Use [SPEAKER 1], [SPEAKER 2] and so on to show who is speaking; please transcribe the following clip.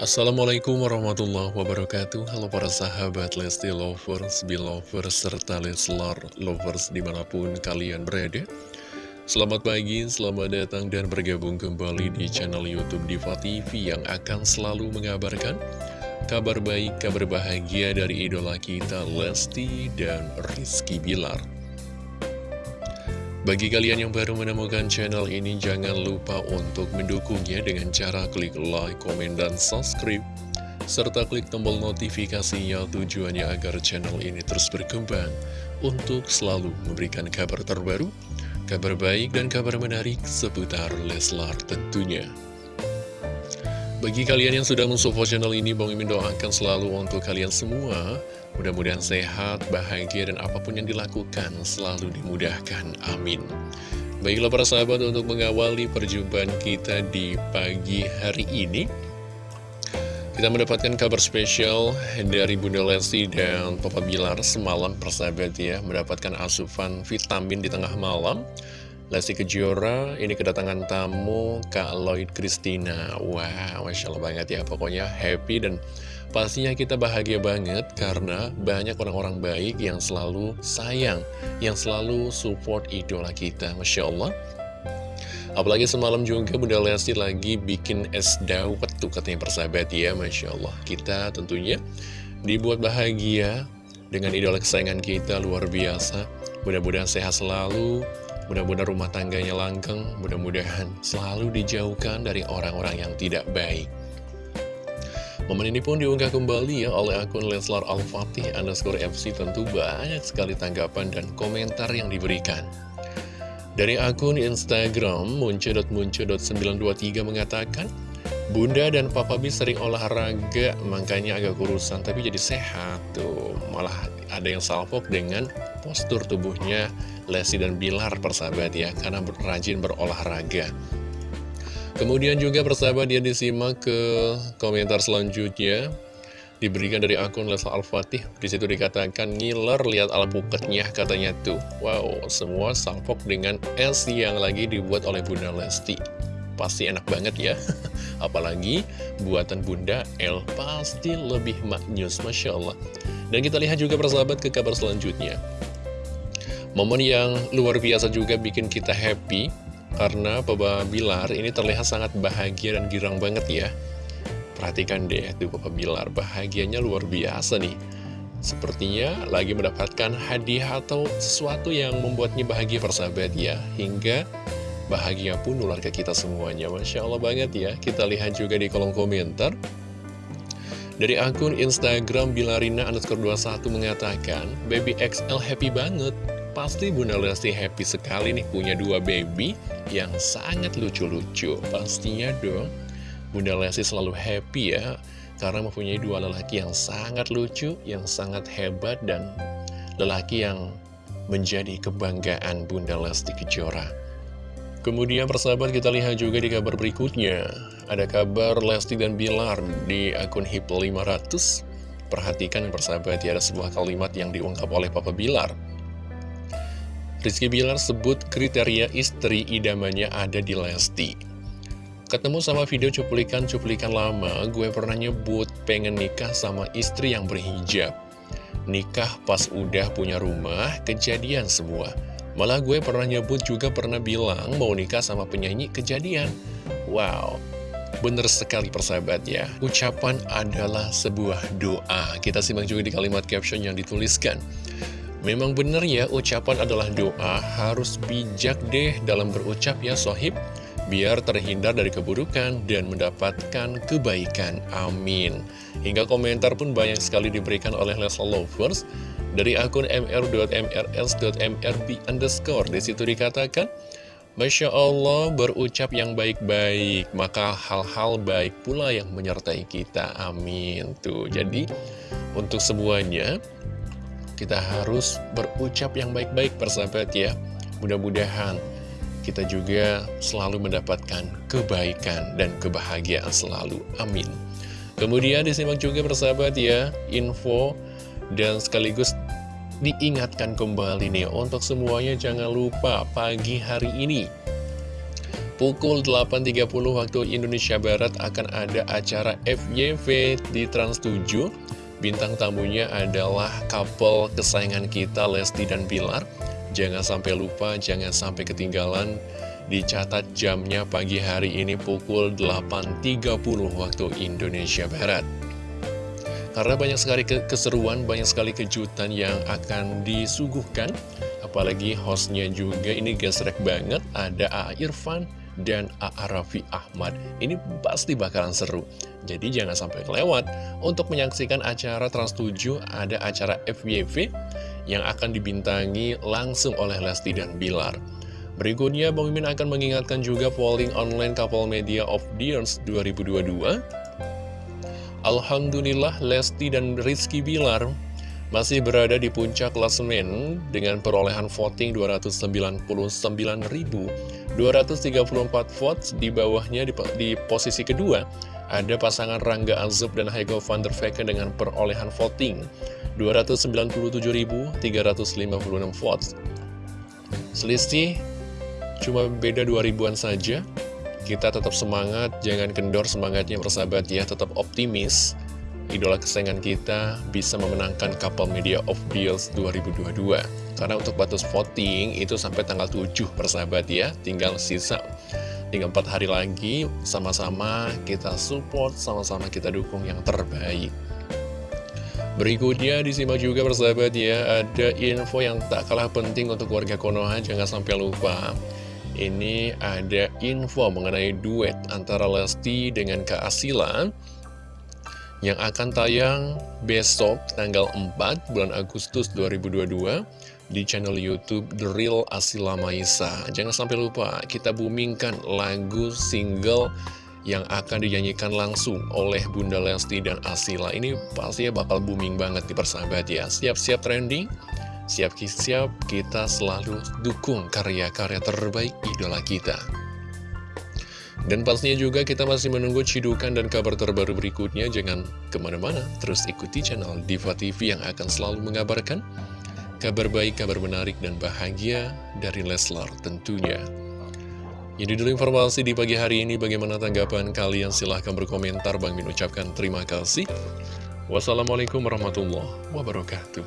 [SPEAKER 1] Assalamualaikum warahmatullahi wabarakatuh. Halo para sahabat Lesti Lovers, Belovers, serta Leslar Lovers di mana pun kalian berada. Selamat pagi, selamat datang dan bergabung kembali di channel Youtube Diva TV Yang akan selalu mengabarkan kabar baik, kabar bahagia dari idola kita Lesti dan Rizky Bilar bagi kalian yang baru menemukan channel ini, jangan lupa untuk mendukungnya dengan cara klik like, komen, dan subscribe. Serta klik tombol notifikasinya tujuannya agar channel ini terus berkembang untuk selalu memberikan kabar terbaru, kabar baik, dan kabar menarik seputar Leslar tentunya. Bagi kalian yang sudah mensupport channel ini, Bang Imin doakan selalu untuk kalian semua. Mudah-mudahan sehat, bahagia, dan apa pun yang dilakukan selalu dimudahkan. Amin. Baiklah para sahabat untuk mengawali perjumpaan kita di pagi hari ini. Kita mendapatkan kabar spesial dari Bunda Lesti dan Papa Bilar semalam persahabat ya. Mendapatkan asupan vitamin di tengah malam. Lesti Kejora, ini kedatangan tamu Kak Lloyd Christina. Wah, Masya Allah banget ya, pokoknya happy dan pastinya kita bahagia banget Karena banyak orang-orang baik yang selalu sayang, yang selalu support idola kita Masya Allah. Apalagi semalam juga Bunda Lesti lagi bikin es dawet tuh katanya persahabat ya Masya Allah. Kita tentunya dibuat bahagia dengan idola kesayangan kita luar biasa. Mudah-mudahan sehat selalu Mudah-mudahan rumah tangganya langgeng, mudah-mudahan selalu dijauhkan dari orang-orang yang tidak baik. Momen ini pun diunggah kembali ya oleh akun Leslar Al-Fatih underscore FC tentu banyak sekali tanggapan dan komentar yang diberikan. Dari akun Instagram munce.munce.923 mengatakan, Bunda dan Papa B sering olahraga, makanya agak kurusan, tapi jadi sehat tuh. Malah ada yang salpok dengan postur tubuhnya Lesti dan Bilar persahabat ya, karena rajin berolahraga. Kemudian juga persahabat dia disimak ke komentar selanjutnya diberikan dari akun Lesa Al-Fatih. Di situ dikatakan ngiler lihat alpuketnya katanya tuh. Wow, semua salpok dengan es yang lagi dibuat oleh Bunda Lesti pasti enak banget ya. Apalagi buatan Bunda El pasti lebih maknyus Masya Allah. Dan kita lihat juga persahabat ke kabar selanjutnya. Momen yang luar biasa juga bikin kita happy Karena Papa Bilar ini terlihat sangat bahagia dan girang banget ya. Perhatikan deh tuh Papa Bilar bahagianya luar biasa nih. Sepertinya lagi mendapatkan hadiah atau sesuatu yang membuatnya bahagia persahabat ya. Hingga Bahagia pun nular ke kita semuanya. Masya Allah banget ya. Kita lihat juga di kolom komentar. Dari akun Instagram Bilarina underscore 21 mengatakan Baby XL happy banget. Pasti Bunda Lesti happy sekali nih punya dua baby yang sangat lucu-lucu. Pastinya dong Bunda Lesti selalu happy ya Karena mempunyai dua lelaki yang sangat lucu, yang sangat hebat Dan lelaki yang menjadi kebanggaan Bunda Lesti Kejora Kemudian persahabat kita lihat juga di kabar berikutnya. Ada kabar Lesti dan Bilar di akun HIP 500 Perhatikan persahabat ya ada sebuah kalimat yang diungkap oleh Papa Bilar. Rizky Bilar sebut kriteria istri idamannya ada di Lesti. Ketemu sama video cuplikan-cuplikan lama Gue pernah nyebut pengen nikah sama istri yang berhijab. Nikah pas udah punya rumah Kejadian semua Malah gue pernah nyebut juga pernah bilang mau nikah sama penyanyi kejadian. Wow, bener sekali persahabat ya. Ucapan adalah sebuah doa. Kita simak juga di kalimat caption yang dituliskan. Memang bener ya, ucapan adalah doa. Harus bijak deh dalam berucap ya sohib. Biar terhindar dari keburukan dan mendapatkan kebaikan. Amin. Hingga komentar pun banyak sekali diberikan oleh Leslie Lovers dari akun mr.mrs.mrb underscore Di situ dikatakan Masya Allah berucap yang baik-baik Maka hal-hal baik pula yang menyertai kita. Amin. Tuh jadi untuk semuanya Kita harus berucap yang baik-baik persahabat ya. Mudah-mudahan kita juga selalu mendapatkan kebaikan dan kebahagiaan selalu. Amin. Kemudian disimak juga persahabat ya Info dan sekaligus diingatkan kembali nih untuk semuanya jangan lupa pagi hari ini Pukul 8.30 waktu Indonesia Barat akan ada acara FYV di Trans 7 Bintang tamunya adalah couple kesayangan kita Lesti dan Bilar. Jangan sampai lupa, jangan sampai ketinggalan. Dicatat jamnya pagi hari ini pukul 8.30 waktu Indonesia Barat Karena banyak sekali keseruan, banyak sekali kejutan yang akan disuguhkan Apalagi hostnya juga ini gesrek banget Ada A. Irfan, dan A.A. Raffi Ahmad. Ini pasti bakalan seru. Jadi jangan sampai kelewat. Untuk menyaksikan acara Trans 7 ada acara FYV yang akan dibintangi langsung oleh Lesti dan Bilar. Berikutnya, Bang Mimin akan mengingatkan juga polling online Couple Media of the Years 2022. Alhamdulillah, Lesti dan Rizky Bilar masih berada di puncak klasemen dengan perolehan voting 299.234 votes di bawahnya di, di posisi kedua. Ada pasangan Rangga Azub dan Hego van der Vecken dengan perolehan voting 297.356 votes. Selisih cuma beda 2000an saja kita tetap semangat, jangan kendor semangatnya bersahabat ya, tetap optimis idola kesayangan kita bisa memenangkan Couple Media of Deals 2022 Karena untuk batas voting itu sampai tanggal 7 persahabat ya. Tinggal sisa, tinggal 4 hari lagi Sama-sama kita support, sama-sama kita dukung yang terbaik. Berikutnya disimak juga persahabat ya Ada info yang tak kalah penting untuk warga Konoha. Jangan sampai lupa Ini ada info mengenai duet antara Lesti dengan Kak Asila yang akan tayang besok tanggal 4 bulan Agustus 2022 di channel Youtube The Real Asila Maisa. Jangan sampai lupa kita boomingkan lagu single yang akan dinyanyikan langsung oleh Bunda Lesti dan Asila. Ini pasti bakal booming banget di persahabat ya. Siap-siap trending, siap-siap kita selalu dukung karya-karya terbaik idola kita. Dan pastinya juga kita masih menunggu cidukan dan kabar terbaru berikutnya. Jangan ke mana-mana, terus ikuti channel Diva TV yang akan selalu mengabarkan kabar baik, kabar menarik, dan bahagia dari Leslar tentunya. Ini dulu informasi di pagi hari ini. Bagaimana tanggapan kalian? Silahkan berkomentar. Bang Min ucapkan terima kasih. Wassalamualaikum warahmatullahi wabarakatuh.